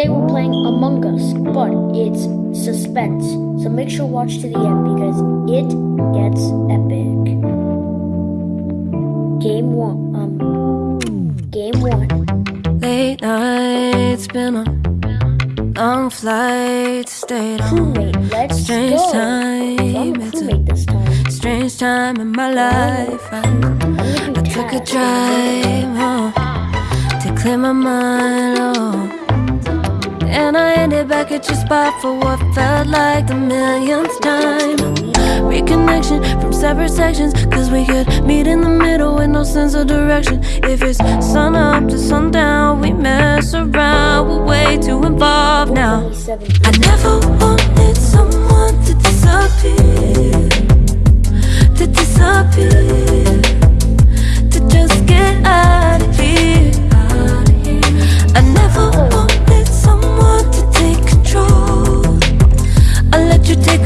Today we're playing Among Us, but it's suspense. So make sure to watch to the end because it gets epic. Game one. Um, game one. Late nights, been on long flights, stayed on Crewmate, let's strange go. time. So I'm a It's a this time. strange time in my life. I, I'm gonna do I took a drive home to clear my mind. Oh. And I ended back at your spot for what felt like the millionth time. Reconnection from separate sections, cause we could meet in the middle with no sense of direction. If it's sun up to sundown, we mess around, we're way too involved now. I never wanted someone to disappear, to disappear, to just get out of here. I never wanted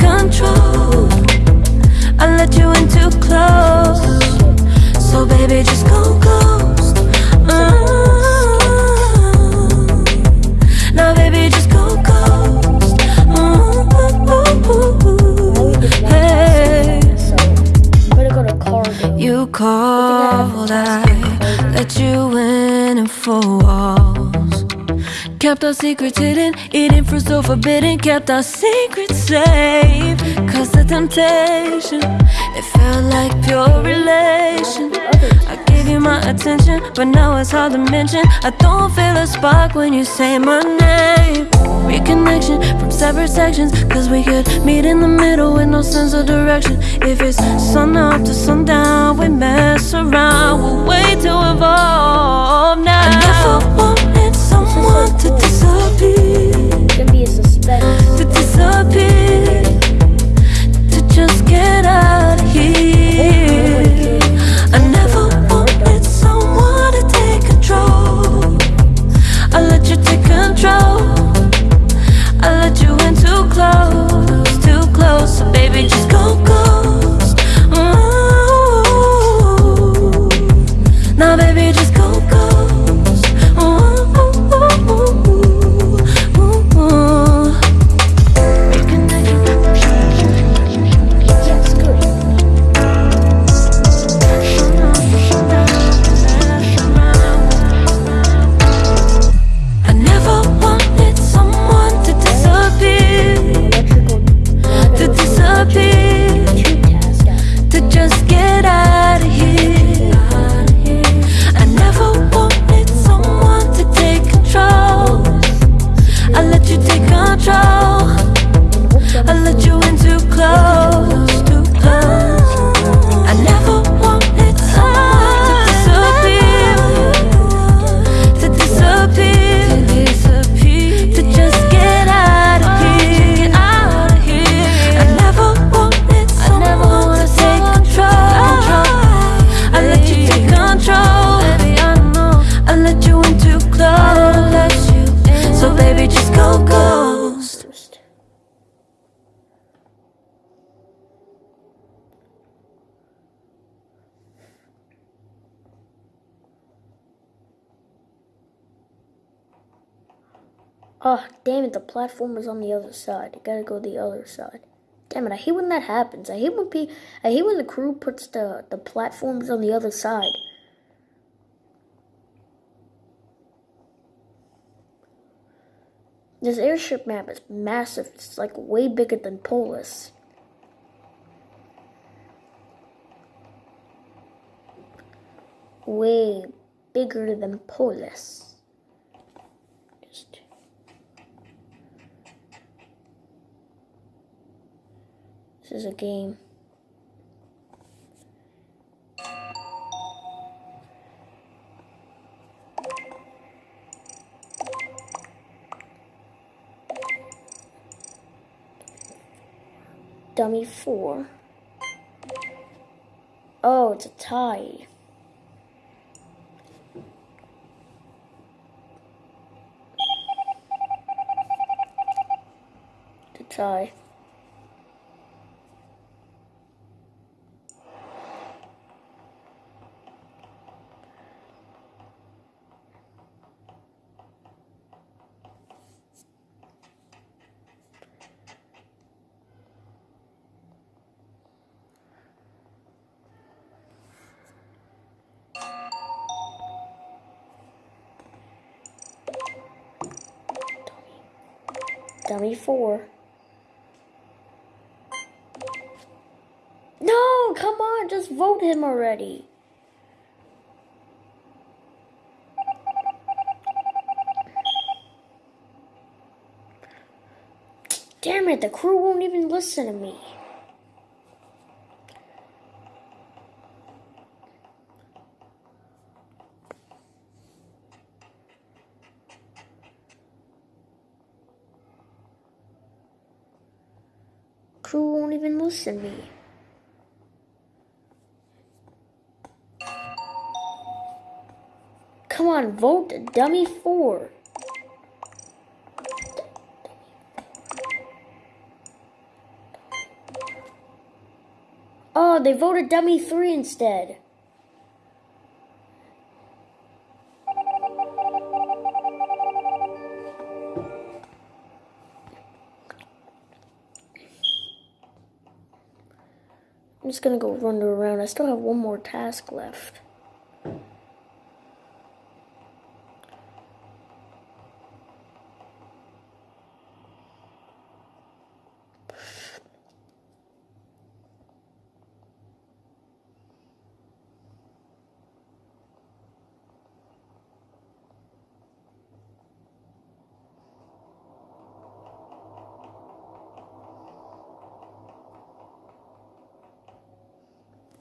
control. I let you in too close. So baby, just go ghost. Mm. Now baby, just go ghost. Game. You called, I let you in and walls. Kept our secrets hidden, eating fruit so forbidden. Kept our secrets safe. Cause the temptation, it felt like pure relation. I gave you my attention, but now it's hard to mention. I don't feel a spark when you say my name. Reconnection from separate sections, cause we could meet in the middle with no sense of direction. If it's sun up to sundown, we mess around, we're way too involved now. Oh, damn it, the platform is on the other side. Gotta go the other side. Damn it, I hate when that happens. I hate when pe- I hate when the crew puts the, the platforms on the other side. This airship map is massive. It's like way bigger than Polus. Way bigger than Polus. This is a game. Dummy 4. Oh, it's a tie. To tie. Dummy four. No, come on, just vote him already. Damn it, the crew won't even listen to me. Crew won't even listen to me. Come on, vote dummy four. Oh, they voted dummy three instead. I'm just gonna go run around. I still have one more task left.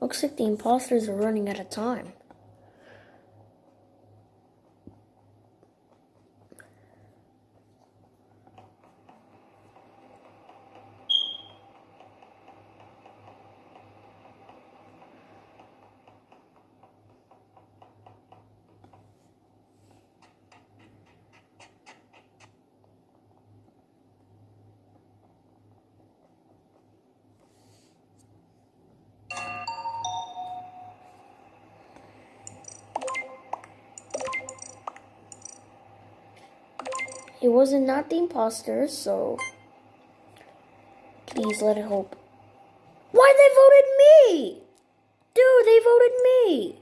Looks like the imposters are running out of time. It wasn't not the imposter, so please let it hope. Why they voted me? Dude, they voted me.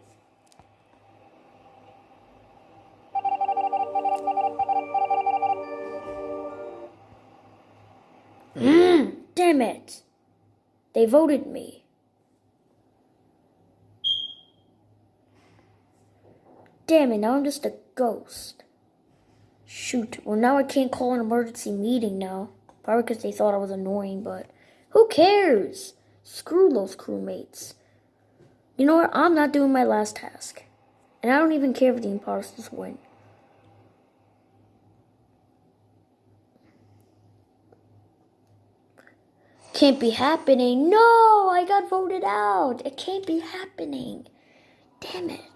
Mm, damn it. They voted me. Damn it, now I'm just a ghost. Shoot, well now I can't call an emergency meeting now. Probably because they thought I was annoying, but who cares? Screw those crewmates. You know what? I'm not doing my last task. And I don't even care if the imposters win. Can't be happening. No, I got voted out. It can't be happening. Damn it.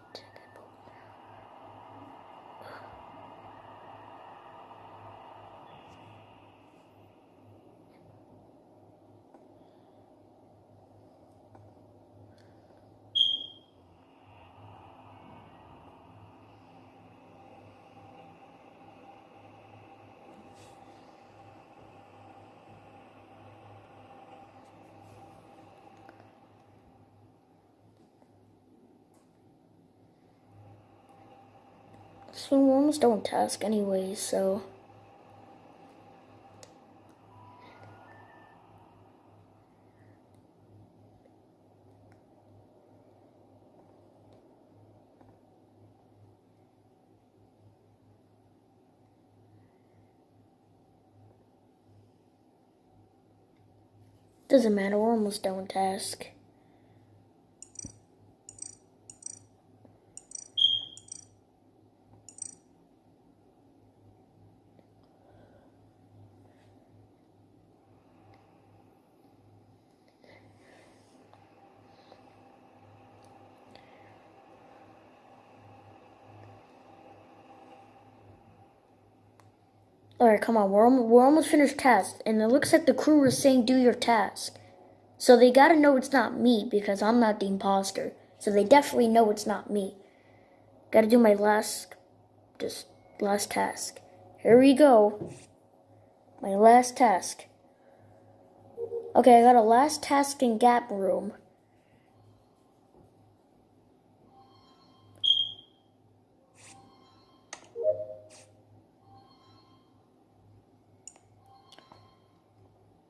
So we're almost task anyways, so. Doesn't matter, we're almost done with task. Alright, come on. We're, we're almost finished task. And it looks like the crew is saying do your task. So they gotta know it's not me because I'm not the imposter. So they definitely know it's not me. Gotta do my last, just last task. Here we go. My last task. Okay, I got a last task in Gap Room.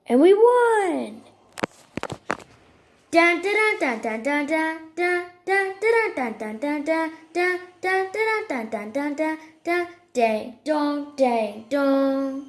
And we won! Dun dun dun dun